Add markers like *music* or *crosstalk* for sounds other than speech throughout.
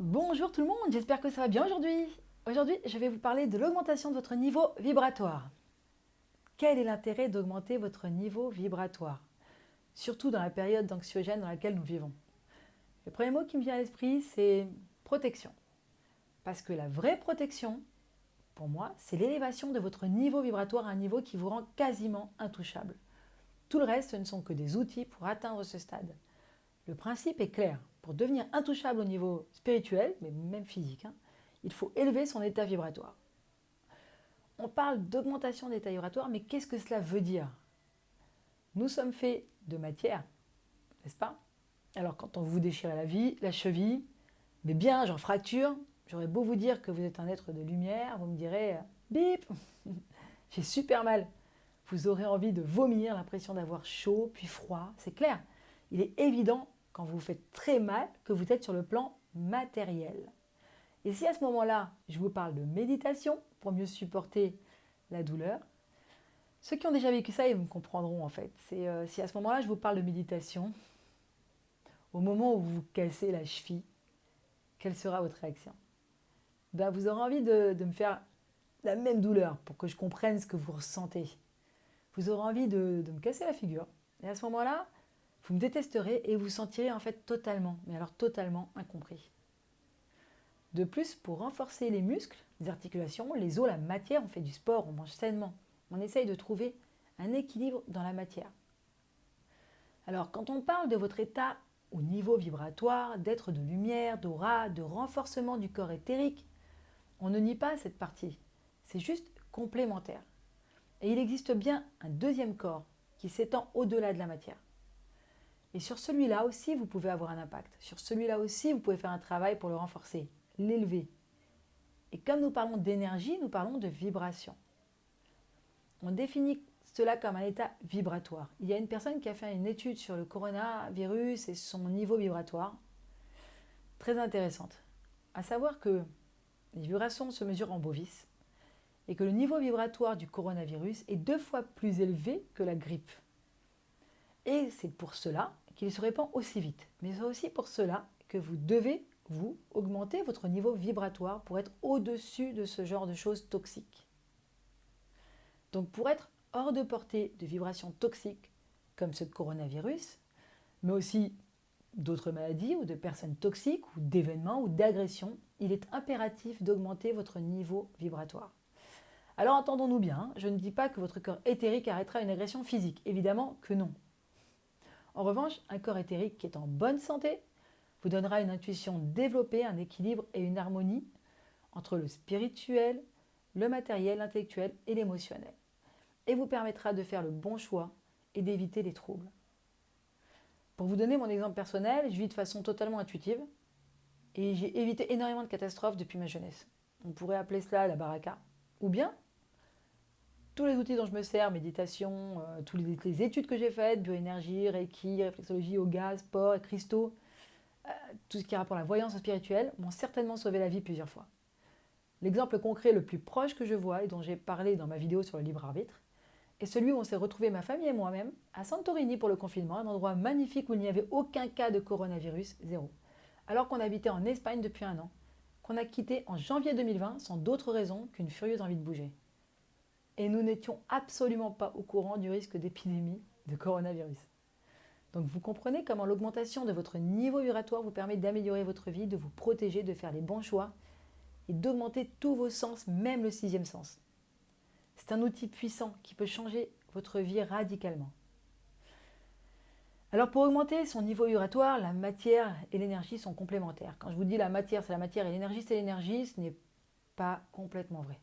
Bonjour tout le monde, j'espère que ça va bien aujourd'hui. Aujourd'hui, je vais vous parler de l'augmentation de votre niveau vibratoire. Quel est l'intérêt d'augmenter votre niveau vibratoire? Surtout dans la période d'anxiogène dans laquelle nous vivons. Le premier mot qui me vient à l'esprit, c'est protection. Parce que la vraie protection, pour moi, c'est l'élévation de votre niveau vibratoire à un niveau qui vous rend quasiment intouchable. Tout le reste, ce ne sont que des outils pour atteindre ce stade. Le principe est clair. Pour devenir intouchable au niveau spirituel, mais même physique, hein, il faut élever son état vibratoire. On parle d'augmentation d'état vibratoire, mais qu'est-ce que cela veut dire? Nous sommes faits de matière, n'est-ce pas? Alors quand on vous déchire la vie, la cheville, mais bien, j'en fracture, j'aurais beau vous dire que vous êtes un être de lumière, vous me direz « bip *laughs* J'ai super mal !» Vous aurez envie de vomir, l'impression d'avoir chaud, puis froid, c'est clair. Il est évident quand vous vous faites très mal, que vous êtes sur le plan matériel. Et si à ce moment-là, je vous parle de méditation pour mieux supporter la douleur, ceux qui ont déjà vécu ça, ils me comprendront en fait. Euh, si à ce moment-là, je vous parle de méditation, au moment où vous vous cassez la cheville, quelle sera votre réaction? Ben, Vous aurez envie de, me faire la même douleur pour que je comprenne ce que vous ressentez. Vous aurez envie de me casser la figure. Et à ce moment-là, vous me détesterez et vous sentirez en fait totalement, mais alors totalement incompris. De plus, pour renforcer les muscles, les articulations, les os, la matière, on fait du sport, on mange sainement. On essaye de trouver un équilibre dans la matière. Alors, quand on parle de votre état au niveau vibratoire, d'être de lumière, d'aura, de renforcement du corps éthérique, on ne nie pas cette partie. C'est juste complémentaire. Et il existe bien un deuxième corps qui s'étend au-delà de la matière. Et sur celui-là aussi, vous pouvez avoir un impact. Sur celui-là aussi, vous pouvez faire un travail pour le renforcer, l'élever. Et comme nous parlons d'énergie, nous parlons de vibration. On définit cela comme un état vibratoire. Il y a une personne qui a fait une étude sur le coronavirus et son niveau vibratoire. Très intéressante. À savoir que les vibrations se mesurent en bovis et que le niveau vibratoire du coronavirus est deux fois plus élevé que la grippe. Et c'est pour cela qu'il se répand aussi vite. Mais c'est aussi pour cela que vous devez, vous, augmenter votre niveau vibratoire pour être au-dessus de ce genre de choses toxiques. Donc pour être hors de portée de vibrations toxiques, comme ce coronavirus, mais aussi d'autres maladies ou de personnes toxiques ou d'événements ou d'agressions, il est impératif d'augmenter votre niveau vibratoire. Alors entendons-nous bien, je ne dis pas que votre corps éthérique arrêtera une agression physique, évidemment que non. En revanche, un corps éthérique qui est en bonne santé vous donnera une intuition développée, un équilibre et une harmonie entre le spirituel, le matériel, l'intellectuel et l'émotionnel. Et vous permettra de faire le bon choix et d'éviter les troubles. Pour vous donner mon exemple personnel, je vis de façon totalement intuitive et j'ai évité énormément de catastrophes depuis ma jeunesse. On pourrait appeler cela la baraka. Ou bien tous les outils dont je me sers, méditation, euh, toutes les, études que j'ai faites, bioénergie, reiki, réflexologie, yoga, sport, cristaux, euh, tout ce qui a rapport à la voyance spirituelle, m'ont certainement sauvé la vie plusieurs fois. L'exemple concret le plus proche que je vois et dont j'ai parlé dans ma vidéo sur le libre arbitre est celui où on s'est retrouvé ma famille et moi-même à Santorini pour le confinement, un endroit magnifique où il n'y avait aucun cas de coronavirus, zéro. Alors qu'on habitait en Espagne depuis un an, qu'on a quitté en janvier 2020 sans d'autre raison qu'une furieuse envie de bouger et nous n'étions absolument pas au courant du risque d'épidémie de coronavirus. Donc vous comprenez comment l'augmentation de votre niveau vibratoire vous permet d'améliorer votre vie, de vous protéger, de faire les bons choix et d'augmenter tous vos sens, même le sixième sens. C'est un outil puissant qui peut changer votre vie radicalement. Alors pour augmenter son niveau vibratoire, la matière et l'énergie sont complémentaires. Quand je vous dis la matière c'est la matière et l'énergie c'est l'énergie, ce n'est pas complètement vrai.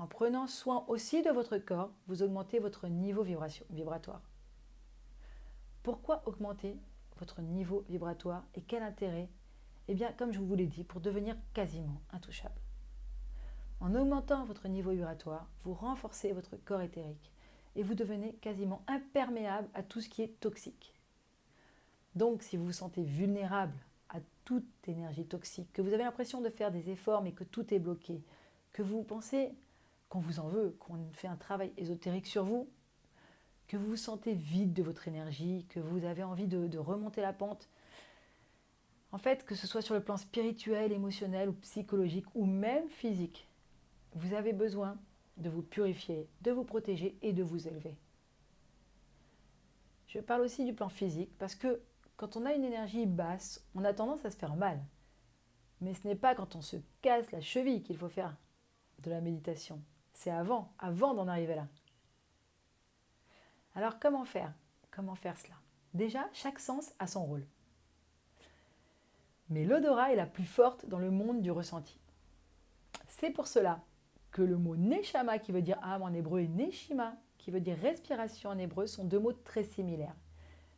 En prenant soin aussi de votre corps, vous augmentez votre niveau vibratoire. Pourquoi augmenter votre niveau vibratoire et quel intérêt? Eh bien, comme je vous l'ai dit, pour devenir quasiment intouchable. En augmentant votre niveau vibratoire, vous renforcez votre corps éthérique et vous devenez quasiment imperméable à tout ce qui est toxique. Donc, si vous vous sentez vulnérable à toute énergie toxique, que vous avez l'impression de faire des efforts mais que tout est bloqué, que vous pensez qu'on vous en veut, qu'on fait un travail ésotérique sur vous, que vous vous sentez vide de votre énergie, que vous avez envie de, remonter la pente, En fait, que ce soit sur le plan spirituel, émotionnel ou psychologique ou même physique, vous avez besoin de vous purifier, de vous protéger et de vous élever. Je parle aussi du plan physique parce que quand on a une énergie basse, on a tendance à se faire mal. Mais ce n'est pas quand on se casse la cheville qu'il faut faire de la méditation. C'est avant, avant d'en arriver là. Alors comment faire? Comment faire cela? Déjà, chaque sens a son rôle. Mais l'odorat est la plus forte dans le monde du ressenti. C'est pour cela que le mot neshama qui veut dire âme en hébreu et neshima qui veut dire respiration en hébreu sont deux mots très similaires.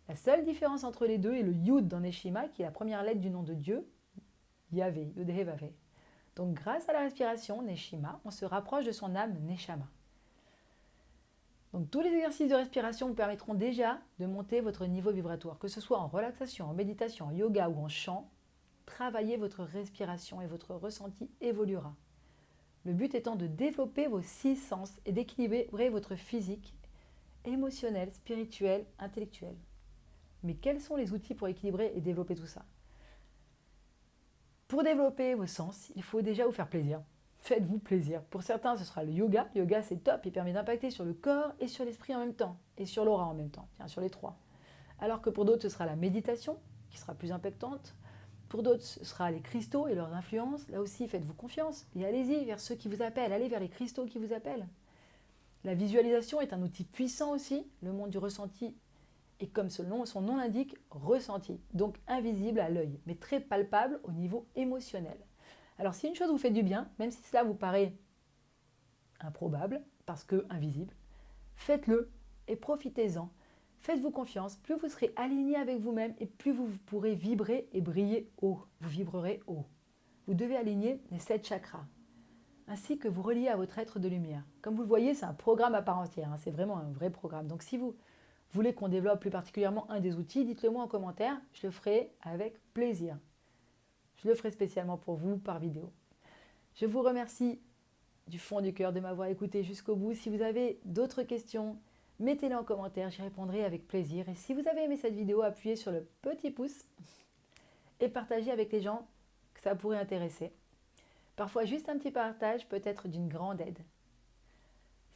La seule différence entre les deux est le yud dans neshima qui est la première lettre du nom de Dieu, Yahvé. Donc grâce à la respiration, neshima, on se rapproche de son âme neshama. Donc tous les exercices de respiration vous permettront déjà de monter votre niveau vibratoire, que ce soit en relaxation, en méditation, en yoga ou en chant. Travaillez votre respiration et votre ressenti évoluera. Le but étant de développer vos six sens et d'équilibrer votre physique, émotionnel, spirituel, intellectuel. Mais quels sont les outils pour équilibrer et développer tout ça? Pour développer vos sens, il faut déjà vous faire plaisir. Faites-vous plaisir. Pour certains, ce sera le yoga. Yoga, c'est top. Il permet d'impacter sur le corps et sur l'esprit en même temps. Et sur l'aura en même temps. Tiens, sur les trois. Alors que pour d'autres, ce sera la méditation qui sera plus impactante. Pour d'autres, ce sera les cristaux et leurs influences. Là aussi, faites-vous confiance et allez-y vers ceux qui vous appellent. Allez vers les cristaux qui vous appellent. La visualisation est un outil puissant aussi. Le monde du ressenti est, comme son nom, son nom l'indique, ressenti. Donc invisible à l'œil, mais très palpable au niveau émotionnel. Alors si une chose vous fait du bien, même si cela vous paraît improbable, parce que invisible, faites-le et profitez-en Faites-vous confiance, plus vous serez aligné avec vous-même et plus vous pourrez vibrer et briller haut. Vous vibrerez haut. Vous devez aligner les sept chakras, ainsi que vous relier à votre être de lumière. Comme vous le voyez, c'est un programme à part entière, hein. c'est vraiment un vrai programme. Donc si vous voulez qu'on développe plus particulièrement un des outils, dites-le moi en commentaire, je le ferai avec plaisir. Je le ferai spécialement pour vous par vidéo. Je vous remercie du fond du cœur de m'avoir écouté jusqu'au bout. Si vous avez d'autres questions, Mettez-les en commentaire, j'y répondrai avec plaisir. Et si vous avez aimé cette vidéo, appuyez sur le petit pouce et partagez avec les gens que ça pourrait intéresser. Parfois, juste un petit partage peut être d'une grande aide.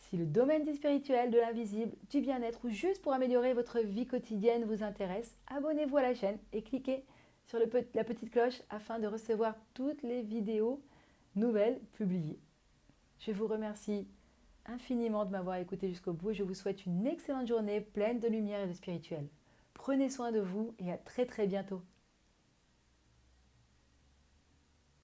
Si le domaine du spirituel, de l'invisible, du bien-être ou juste pour améliorer votre vie quotidienne vous intéresse, abonnez-vous à la chaîne et cliquez sur la petite cloche afin de recevoir toutes les vidéos nouvelles publiées. Je vous remercie infiniment de m'avoir écouté jusqu'au bout et je vous souhaite une excellente journée pleine de lumière et de spirituel. Prenez soin de vous et à très très bientôt.